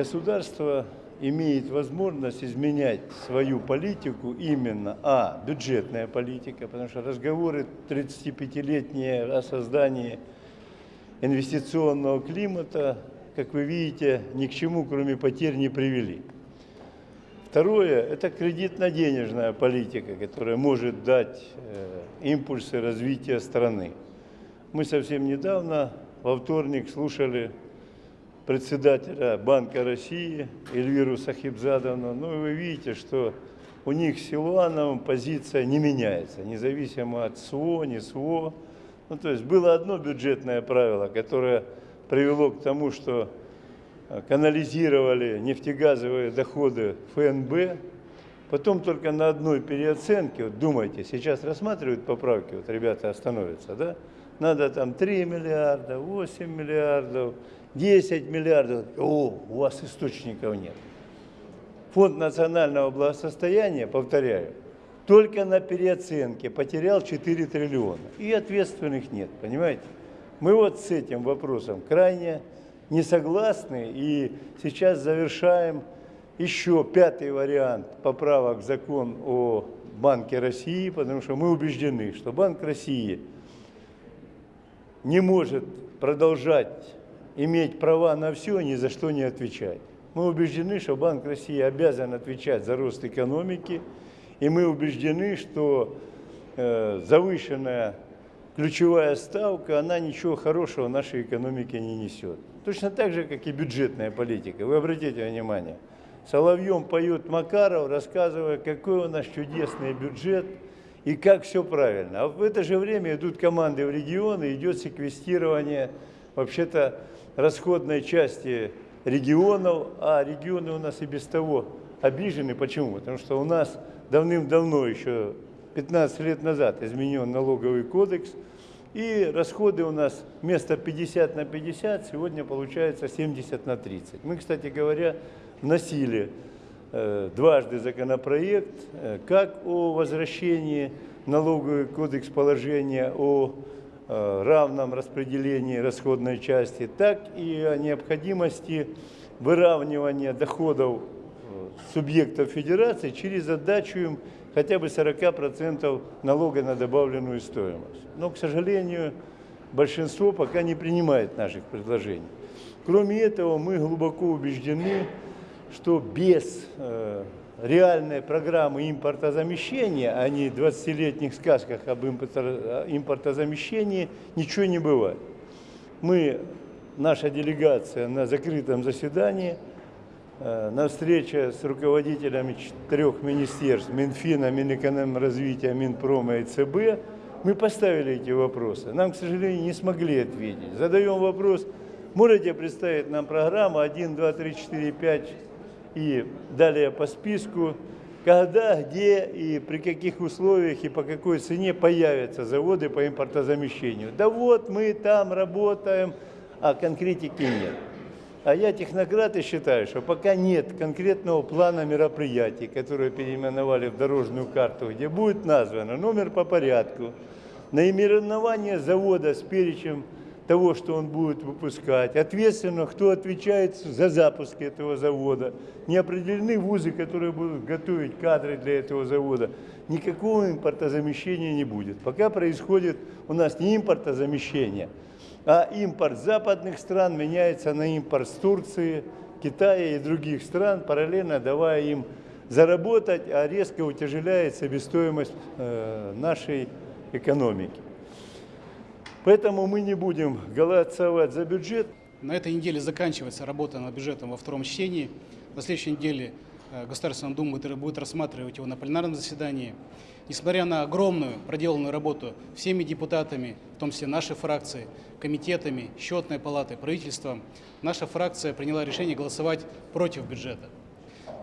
государство имеет возможность изменять свою политику именно, а, бюджетная политика, потому что разговоры 35-летние о создании инвестиционного климата, как вы видите, ни к чему, кроме потерь, не привели. Второе – это кредитно-денежная политика, которая может дать э, импульсы развития страны. Мы совсем недавно, во вторник, слушали председателя Банка России Эльвиру Сахибзадовну. Ну, вы видите, что у них с Силуановым позиция не меняется, независимо от СВО, не СВО. Ну, то есть было одно бюджетное правило, которое привело к тому, что канализировали нефтегазовые доходы ФНБ, потом только на одной переоценке, вот думайте, сейчас рассматривают поправки, вот ребята остановятся, да, надо там 3 миллиарда, 8 миллиардов, 10 миллиардов, о, у вас источников нет. Фонд национального благосостояния, повторяю, только на переоценке потерял 4 триллиона. И ответственных нет, понимаете? Мы вот с этим вопросом крайне не согласны. И сейчас завершаем еще пятый вариант поправок в закон о Банке России, потому что мы убеждены, что Банк России не может продолжать иметь права на все, ни за что не отвечать. Мы убеждены, что Банк России обязан отвечать за рост экономики, и мы убеждены, что э, завышенная ключевая ставка, она ничего хорошего нашей экономике не несет. Точно так же, как и бюджетная политика. Вы обратите внимание, Соловьем поет Макаров, рассказывая, какой у нас чудесный бюджет и как все правильно. А в это же время идут команды в регионы, идет секвестирование вообще-то расходной части регионов, а регионы у нас и без того обижены. Почему? Потому что у нас давным-давно, еще 15 лет назад, изменен налоговый кодекс – и расходы у нас вместо 50 на 50 сегодня получается 70 на 30. Мы, кстати говоря, вносили э, дважды законопроект э, как о возвращении налоговый кодекс положения о равном распределении расходной части, так и о необходимости выравнивания доходов э, субъектов федерации через отдачу им хотя бы 40% налога на добавленную стоимость. Но, к сожалению, большинство пока не принимает наших предложений. Кроме этого, мы глубоко убеждены, что без э, реальной программы импортозамещения, а не 20-летних сказках об импортозамещении, ничего не бывает. Мы, наша делегация на закрытом заседании – Э, на встрече с руководителями трех министерств, Минфина, Минэкономразвития, Минпрома и ЦБ, мы поставили эти вопросы. Нам, к сожалению, не смогли ответить. Задаем вопрос, можете представить нам программу 1, 2, 3, 4, 5 и далее по списку, когда, где и при каких условиях и по какой цене появятся заводы по импортозамещению. Да вот мы там работаем, а конкретики нет. А я технократ и считаю, что пока нет конкретного плана мероприятий, которые переименовали в дорожную карту, где будет названо номер по порядку, наименование завода с перечем того, что он будет выпускать, ответственно, кто отвечает за запуск этого завода, не определены вузы, которые будут готовить кадры для этого завода, никакого импортозамещения не будет. Пока происходит у нас не импортозамещение, а импорт западных стран меняется на импорт с Турции, Китая и других стран, параллельно давая им заработать, а резко утяжеляет себестоимость э, нашей экономики. Поэтому мы не будем голосовать за бюджет. На этой неделе заканчивается работа над бюджетом во втором чтении. На следующей неделе э, Государственная Дума будет рассматривать его на пленарном заседании. Несмотря на огромную проделанную работу всеми депутатами, в том числе нашей фракции, комитетами, счетной палатой, правительством, наша фракция приняла решение голосовать против бюджета.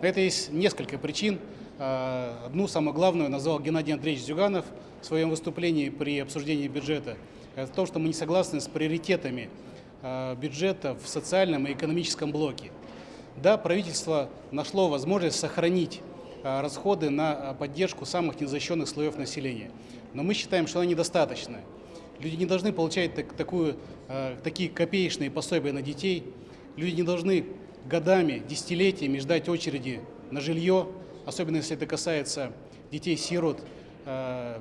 На это есть несколько причин. А, одну, самую главную, назвал Геннадий Андреевич Зюганов в своем выступлении при обсуждении бюджета. Это то, что мы не согласны с приоритетами а, бюджета в социальном и экономическом блоке. Да, правительство нашло возможность сохранить а, расходы на поддержку самых незащищенных слоев населения. Но мы считаем, что она недостаточная. Люди не должны получать так, такую, э, такие копеечные пособия на детей. Люди не должны годами, десятилетиями ждать очереди на жилье, особенно если это касается детей-сирот, э,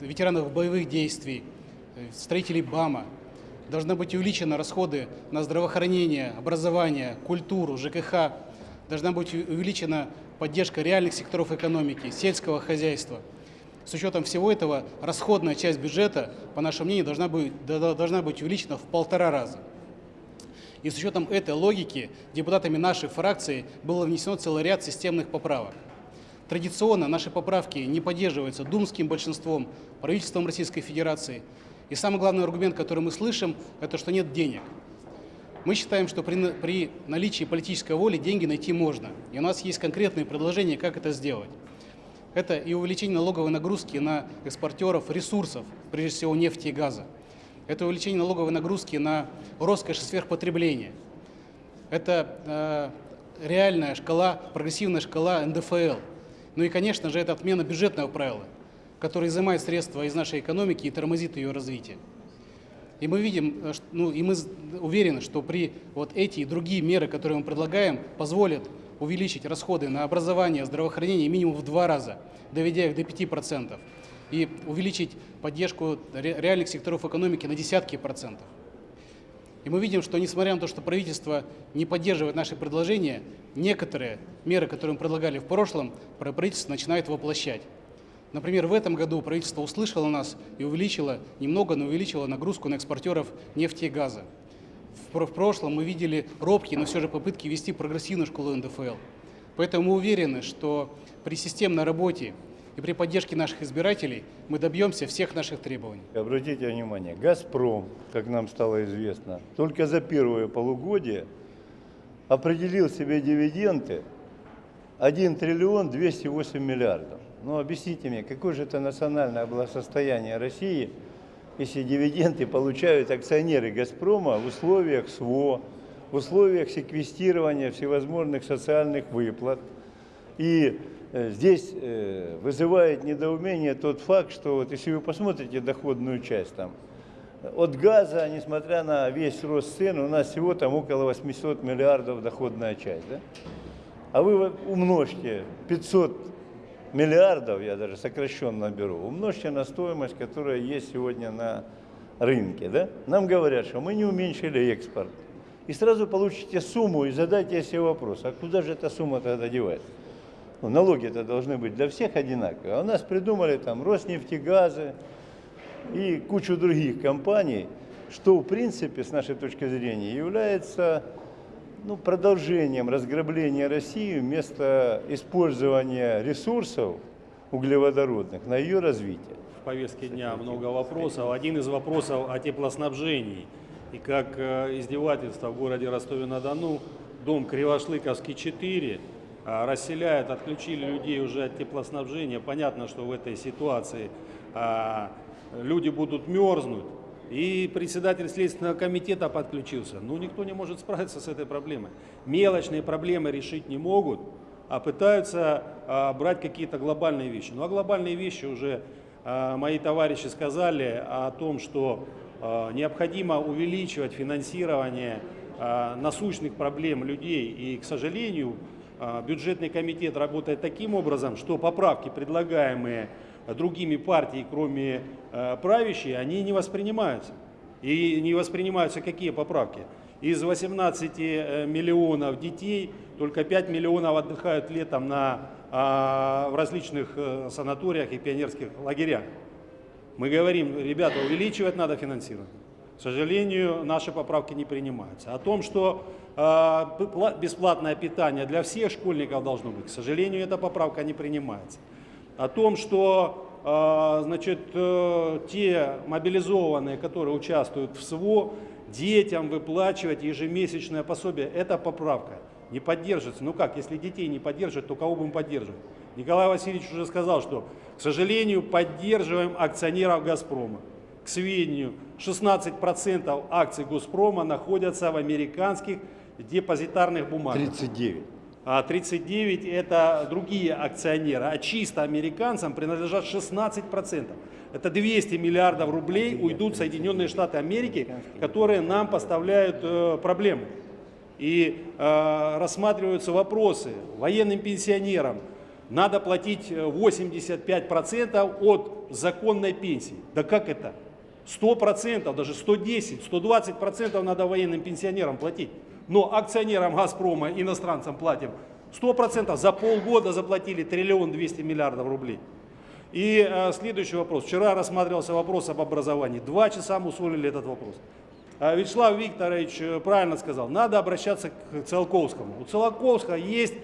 ветеранов боевых действий, э, строителей БАМа. Должны быть увеличены расходы на здравоохранение, образование, культуру, ЖКХ. Должна быть увеличена поддержка реальных секторов экономики, сельского хозяйства. С учетом всего этого расходная часть бюджета, по нашему мнению, должна быть, должна быть увеличена в полтора раза. И с учетом этой логики депутатами нашей фракции было внесено целый ряд системных поправок. Традиционно наши поправки не поддерживаются думским большинством, правительством Российской Федерации. И самый главный аргумент, который мы слышим, это что нет денег. Мы считаем, что при, при наличии политической воли деньги найти можно. И у нас есть конкретные предложения, как это сделать. Это и увеличение налоговой нагрузки на экспортеров ресурсов, прежде всего нефти и газа. Это увеличение налоговой нагрузки на роскошь и сверхпотребление. Это э, реальная шкала, прогрессивная шкала НДФЛ. Ну и, конечно же, это отмена бюджетного правила, которое изымает средства из нашей экономики и тормозит ее развитие. И мы видим, э, ну и мы уверены, что при вот эти и другие меры, которые мы предлагаем, позволят увеличить расходы на образование, здравоохранение минимум в два раза, доведя их до 5%, и увеличить поддержку реальных секторов экономики на десятки процентов. И мы видим, что несмотря на то, что правительство не поддерживает наши предложения, некоторые меры, которые мы предлагали в прошлом, правительство начинает воплощать. Например, в этом году правительство услышало нас и увеличило, немного, но увеличило нагрузку на экспортеров нефти и газа. В, прошлом мы видели робкие, но все же попытки ввести прогрессивную школу НДФЛ. Поэтому мы уверены, что при системной работе и при поддержке наших избирателей мы добьемся всех наших требований. Обратите внимание, «Газпром», как нам стало известно, только за первое полугодие определил себе дивиденды 1 триллион 208 миллиардов. Ну, объясните мне, какое же это национальное благосостояние России, если дивиденды получают акционеры «Газпрома» в условиях СВО, в условиях секвестирования всевозможных социальных выплат. И э, здесь э, вызывает недоумение тот факт, что вот если вы посмотрите доходную часть там, от газа, несмотря на весь рост цен, у нас всего там около 800 миллиардов доходная часть. Да? А вы умножьте 500 миллиардов, я даже сокращенно беру, умножьте на стоимость, которая есть сегодня на рынке. Да? Нам говорят, что мы не уменьшили экспорт. И сразу получите сумму и задайте себе вопрос, а куда же эта сумма тогда девается? Ну, налоги-то должны быть для всех одинаковые. А у нас придумали там Роснефтегазы и кучу других компаний, что в принципе, с нашей точки зрения, является ну, продолжением разграбления России вместо использования ресурсов углеводородных на ее развитие. В повестке дня много вопросов. Один из вопросов о теплоснабжении. И как э, издевательство в городе Ростове-на-Дону, дом Кривошлыковский 4 э, расселяют, отключили людей уже от теплоснабжения. Понятно, что в этой ситуации э, люди будут мерзнуть. И председатель Следственного комитета подключился. Ну, никто не может справиться с этой проблемой. Мелочные проблемы решить не могут, а пытаются а, брать какие-то глобальные вещи. Ну, а глобальные вещи уже а, мои товарищи сказали о том, что а, необходимо увеличивать финансирование а, насущных проблем людей. И, к сожалению, а, бюджетный комитет работает таким образом, что поправки, предлагаемые другими партиями, кроме э, правящей, они не воспринимаются. И не воспринимаются какие поправки? Из 18 э, миллионов детей только 5 миллионов отдыхают летом на, а, в различных э, санаториях и пионерских лагерях. Мы говорим, ребята, увеличивать надо финансирование. К сожалению, наши поправки не принимаются. О том, что э, бесплатное питание для всех школьников должно быть, к сожалению, эта поправка не принимается о том, что а, значит, э, те мобилизованные, которые участвуют в СВО, детям выплачивать ежемесячное пособие. Это поправка. Не поддержится. Ну как, если детей не поддерживать, то кого будем поддерживать? Николай Васильевич уже сказал, что, к сожалению, поддерживаем акционеров «Газпрома». К сведению, 16% акций «Газпрома» находятся в американских депозитарных бумагах. 39 а 39 это другие акционеры, а чисто американцам принадлежат 16%. Это 200 миллиардов рублей уйдут в Соединенные Штаты Америки, которые нам поставляют э, проблемы. И э, рассматриваются вопросы военным пенсионерам. Надо платить э, 85% от законной пенсии. Да как это? 100%, даже 110, 120% надо военным пенсионерам платить. Но акционерам «Газпрома», иностранцам платим 100%. За полгода заплатили триллион 200 миллиардов рублей. И э, следующий вопрос. Вчера рассматривался вопрос об образовании. Два часа мы усвоили этот вопрос. А Вячеслав Викторович э, правильно сказал, надо обращаться к Циолковскому. У Циолковского есть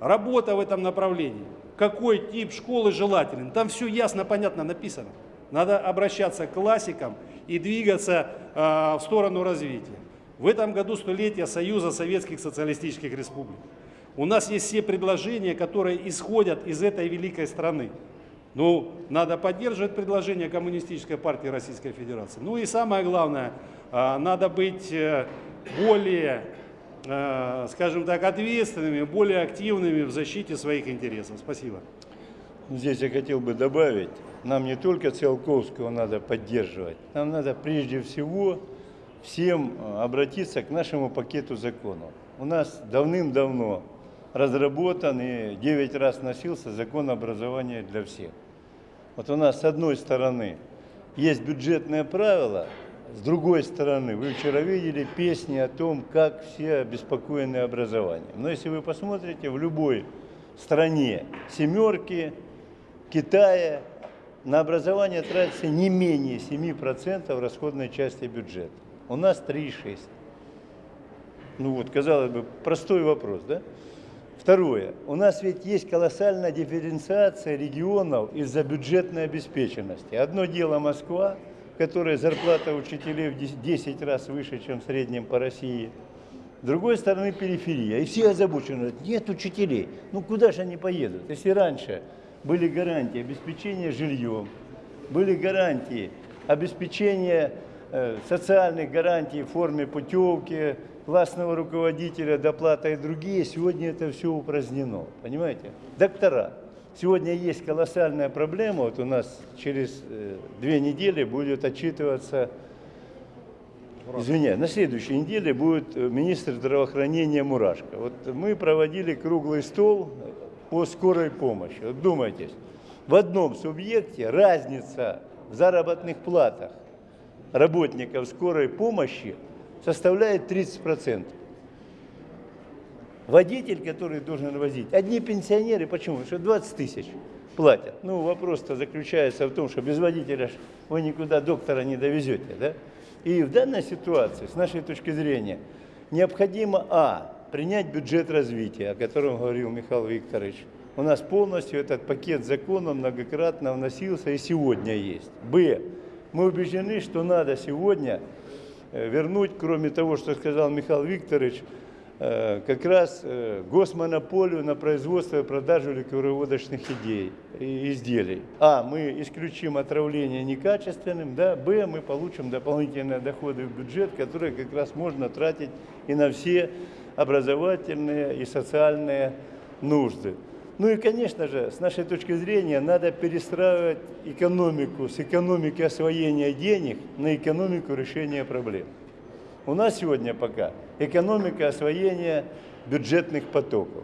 работа в этом направлении. Какой тип школы желателен? Там все ясно, понятно написано. Надо обращаться к классикам и двигаться э, в сторону развития. В этом году столетие Союза Советских Социалистических Республик. У нас есть все предложения, которые исходят из этой великой страны. Ну, надо поддерживать предложения Коммунистической партии Российской Федерации. Ну и самое главное, а, надо быть э, более, э, скажем так, ответственными, более активными в защите своих интересов. Спасибо. Здесь я хотел бы добавить, нам не только Циолковского надо поддерживать, нам надо прежде всего всем э, обратиться к нашему пакету законов. У нас давным-давно разработан и 9 раз носился закон образования для всех. Вот у нас с одной стороны есть бюджетные правила, с другой стороны, вы вчера видели песни о том, как все обеспокоены образованием. Но если вы посмотрите, в любой стране семерки, Китая, на образование тратится не менее 7% расходной части бюджета. У нас 3,6%. Ну вот, казалось бы, простой вопрос, да? Второе. У нас ведь есть колоссальная дифференциация регионов из-за бюджетной обеспеченности. Одно дело Москва, которая зарплата учителей в 10 раз выше, чем в среднем по России. С другой стороны периферия. И все озабочены, нет учителей. Ну куда же они поедут? Если раньше были гарантии обеспечения жильем, были гарантии обеспечения социальных гарантий в форме путевки, классного руководителя, доплата и другие, сегодня это все упразднено. Понимаете? Доктора. Сегодня есть колоссальная проблема. Вот у нас через э, две недели будет отчитываться, извиняюсь, на следующей неделе будет э, министр здравоохранения Мурашко. Вот мы проводили круглый стол по скорой помощи. Вот думайтесь, в одном субъекте разница в заработных платах работников скорой помощи составляет 30%. Водитель, который должен возить, одни пенсионеры, почему? Потому что 20 тысяч платят. Ну, вопрос-то заключается в том, что без водителя вы никуда доктора не довезете. Да? И в данной ситуации, с нашей точки зрения, необходимо, а, принять бюджет развития, о котором говорил Михаил Викторович. У нас полностью этот пакет законов многократно вносился и сегодня есть. Б, мы убеждены, что надо сегодня Э, вернуть, кроме того, что сказал Михаил Викторович, э, как раз э, госмонополию на производство и продажу ликероводочных идей и изделий. А, мы исключим отравление некачественным, да, Б, мы получим дополнительные доходы в бюджет, которые как раз можно тратить и на все образовательные и социальные нужды. Ну и, конечно же, с нашей точки зрения, надо перестраивать экономику с экономики освоения денег на экономику решения проблем. У нас сегодня пока экономика освоения бюджетных потоков.